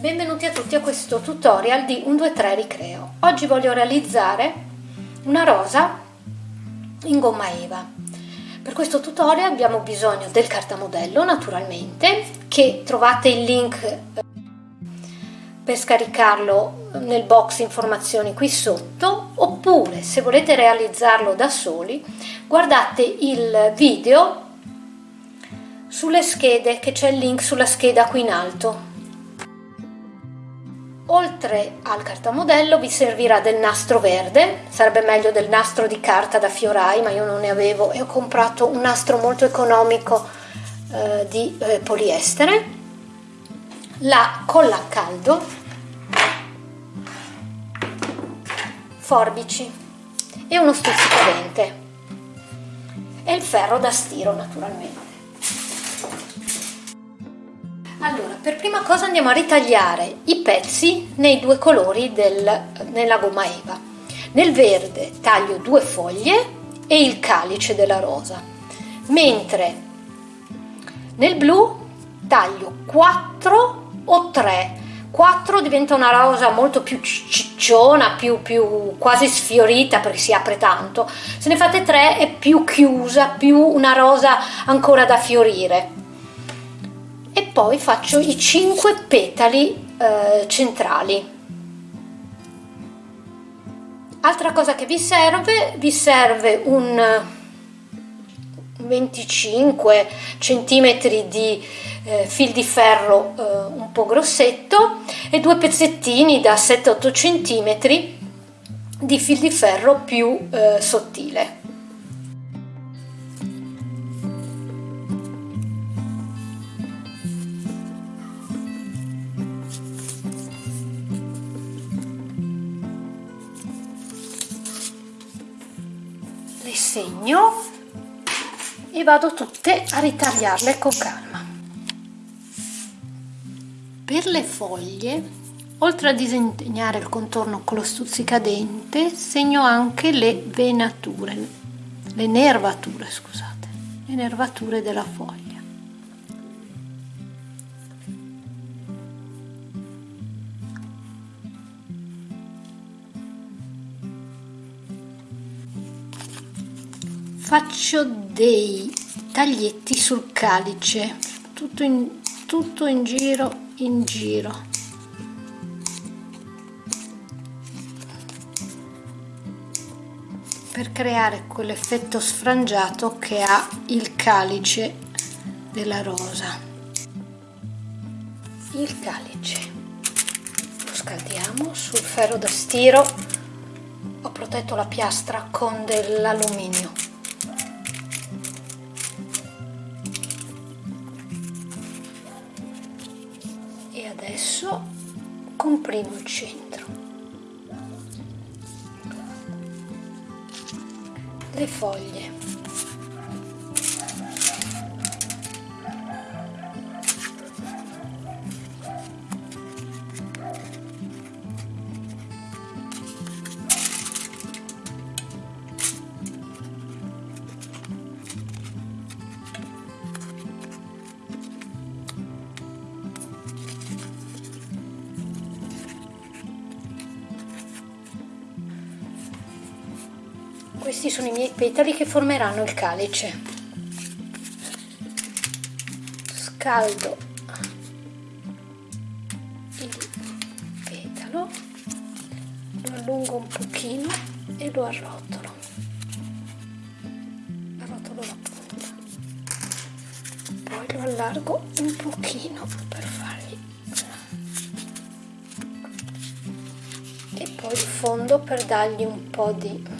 Benvenuti a tutti a questo tutorial di 123 Ricreo. Oggi voglio realizzare una rosa in gomma eva. Per questo tutorial abbiamo bisogno del cartamodello naturalmente, che trovate il link eh, per scaricarlo nel box informazioni qui sotto, oppure se volete realizzarlo da soli, guardate il video sulle schede, che c'è il link sulla scheda qui in alto Oltre al cartamodello vi servirà del nastro verde, sarebbe meglio del nastro di carta da fiorai, ma io non ne avevo e ho comprato un nastro molto economico eh, di eh, poliestere, la colla a caldo, forbici. E uno stuzzicadente. E il ferro da stiro naturalmente. Allora, per prima cosa andiamo a ritagliare i pezzi nei due colori del, nella gomma eva. Nel verde taglio due foglie e il calice della rosa, mentre nel blu taglio 4 o 3. 4 diventa una rosa molto più cicciona, più, più quasi sfiorita perché si apre tanto. Se ne fate 3 è più chiusa, più una rosa ancora da fiorire poi faccio i 5 petali eh, centrali. Altra cosa che vi serve vi serve un 25 centimetri di eh, fil di ferro eh, un po' grossetto e due pezzettini da 7-8 centimetri di fil di ferro più eh, sottile segno e vado tutte a ritagliarle con calma. Per le foglie oltre a disegnare il contorno con lo stuzzicadente segno anche le venature le nervature scusate le nervature della foglia faccio dei taglietti sul calice. Tutto in, tutto in giro in giro. Per creare quell'effetto sfrangiato che ha il calice della rosa. Il calice. Lo scaldiamo sul ferro da stiro. Ho protetto la piastra con dell'alluminio comprimo il centro. Le foglie questi sono i miei petali che formeranno il calice. Scaldo il petalo lo allungo un pochino e lo arrotolo. Arrotolo la punta. Poi lo allargo un pochino per fargli e poi il fondo per dargli un po' di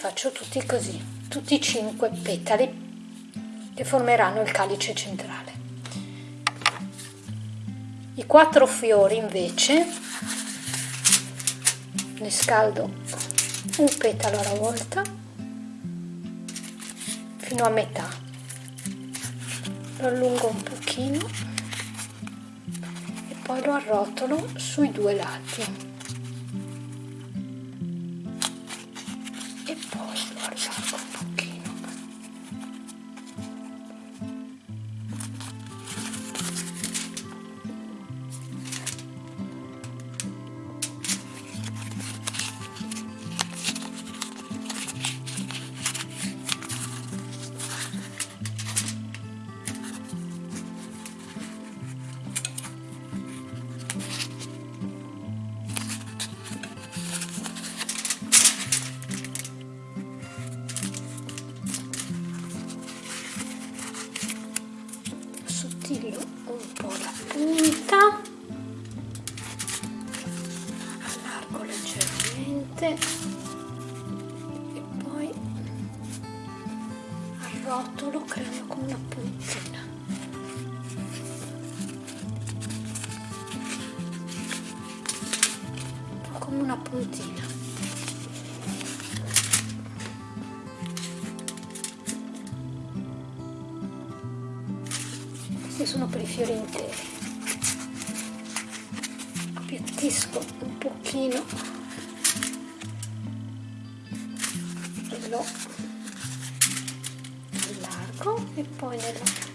faccio tutti così, tutti i cinque petali che formeranno il calice centrale. I quattro fiori invece ne scaldo un petalo alla volta fino a metà, lo allungo un pochino e poi lo arrotolo sui due lati. Arrotolo creando come una puntina come una puntina questi sono per i fiori interi. Appiattisco un pochino nella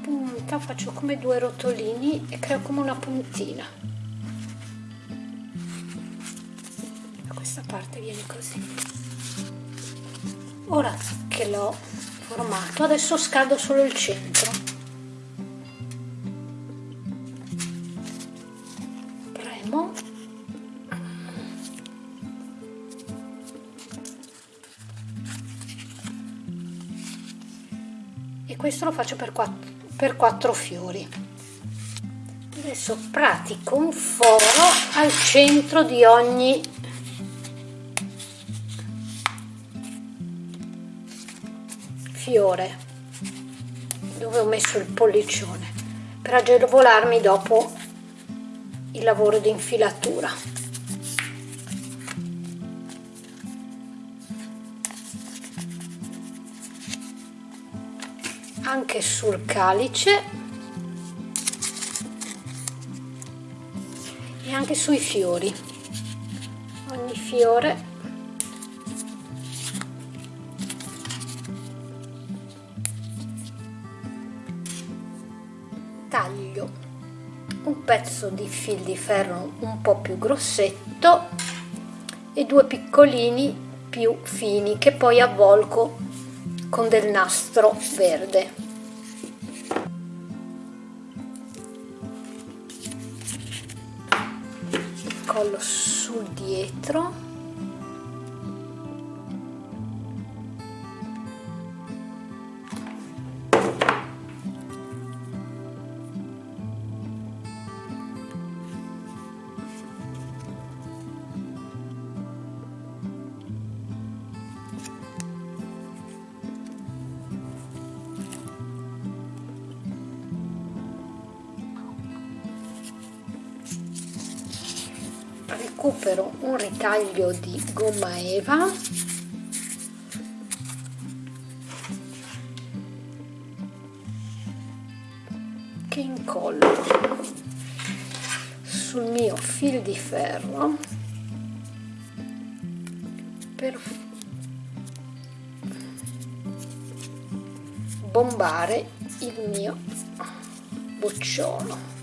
punta faccio come due rotolini e creo come una puntina. Da questa parte viene così. Ora che l'ho formato adesso scaldo solo il centro faccio per 4, per 4 fiori. Adesso pratico un foro al centro di ogni fiore dove ho messo il pollicione per agevolarmi dopo il lavoro di infilatura anche sul calice e anche sui fiori. Ogni fiore taglio un pezzo di fil di ferro un po' più grossetto e due piccolini più fini che poi avvolgo con del nastro verde. Collo sul dietro. Recupero un ritaglio di gomma eva. Che incollo sul mio fil di ferro. Per bombare il mio bocciolo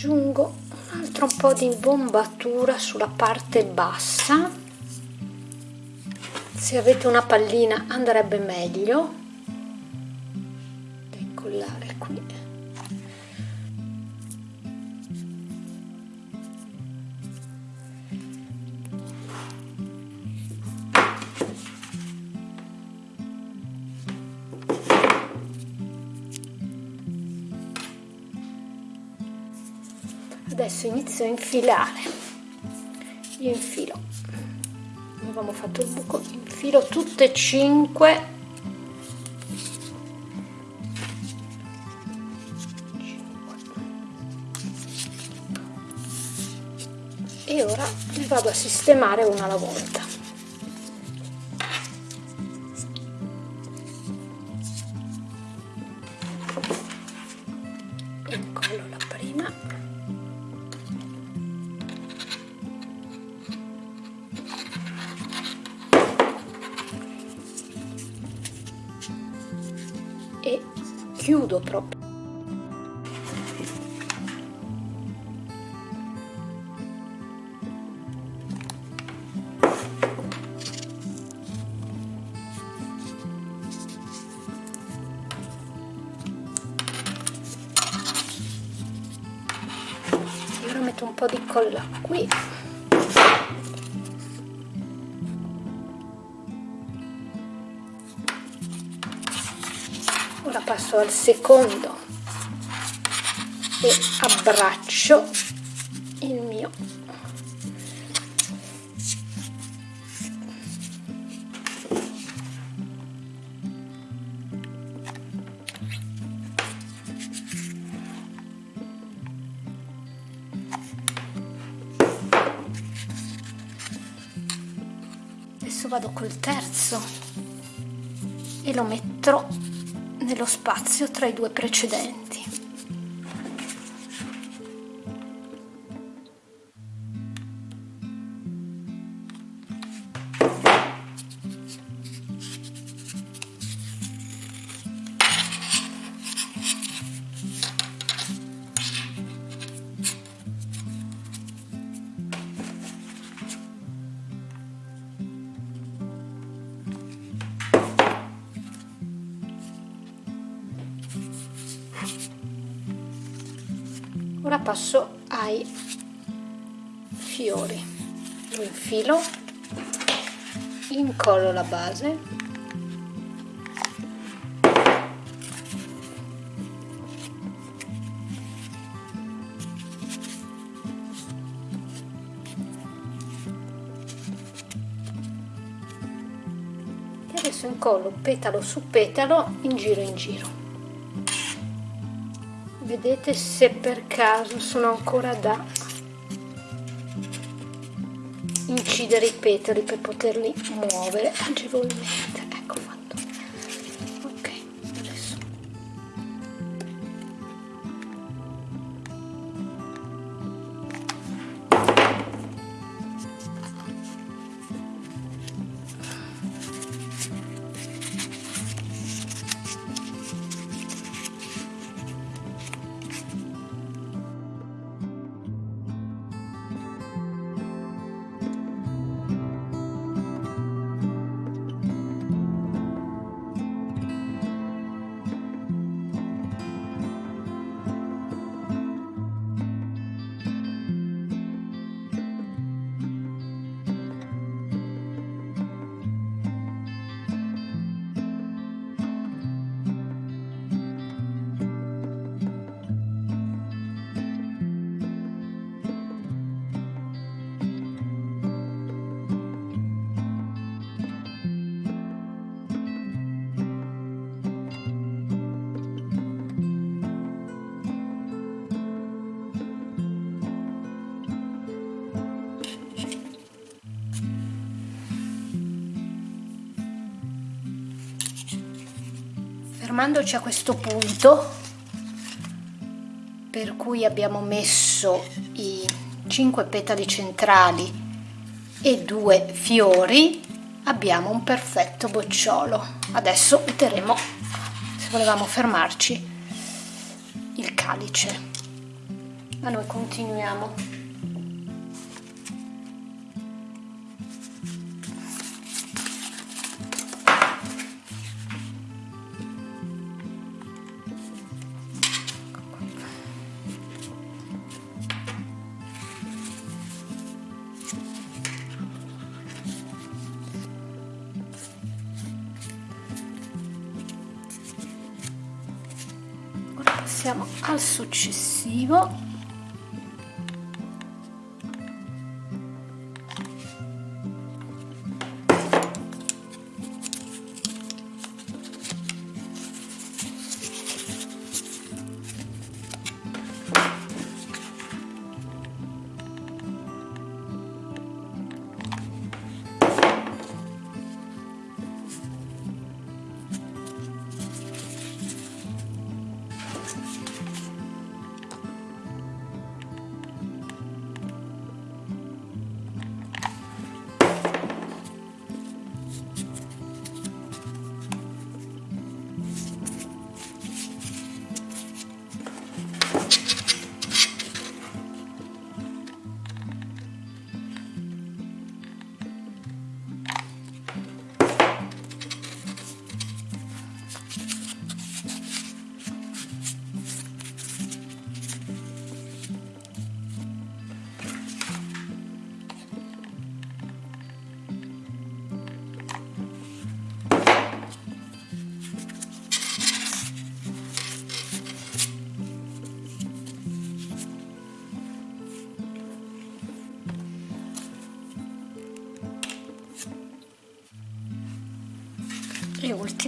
aggiungo un altro po' di bombatura sulla parte bassa. Se avete una pallina andrebbe meglio adesso inizio a infilare. Io infilo. Avevamo fatto il buco. Infilo tutte e cinque. E ora le vado a sistemare una alla volta e chiudo proprio. Un po' di colla qui passo al secondo e abbraccio il mio. Vado col terzo e lo metterò nello spazio tra i due precedenti passo ai fiori. Lo infilo incollo la base. E adesso incollo petalo su petalo in giro in giro vedete se per caso sono ancora da incidere i petali per poterli muovere agevolmente fermandoci a questo punto per cui abbiamo messo i 5 petali centrali e due fiori abbiamo un perfetto bocciolo. Adesso metteremo se volevamo fermarci il calice. Ma noi continuiamo successivo e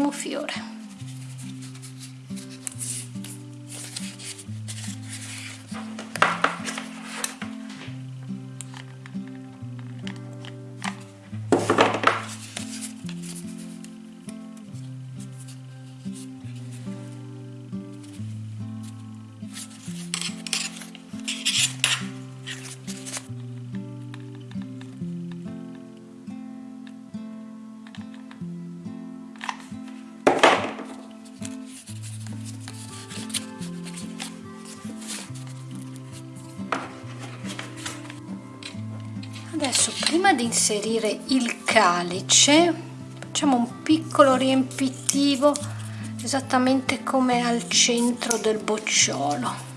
ultimo fiore di inserire il calice. Facciamo un piccolo riempitivo esattamente come al centro del bocciolo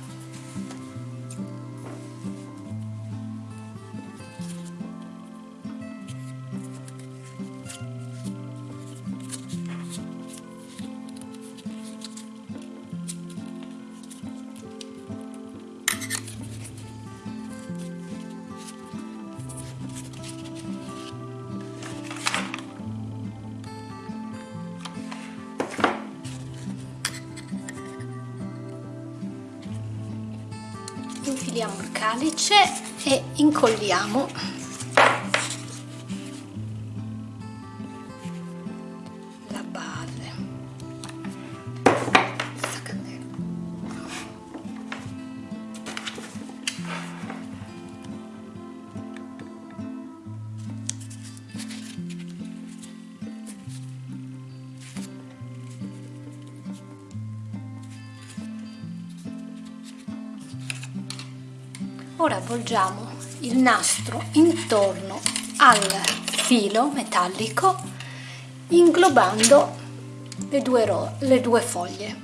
infiliamo il calice e incolliamo avvolgiamo il nastro intorno al filo metallico inglobando le due, le due foglie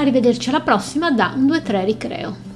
Arrivederci alla prossima da un 2-3 Ricreo.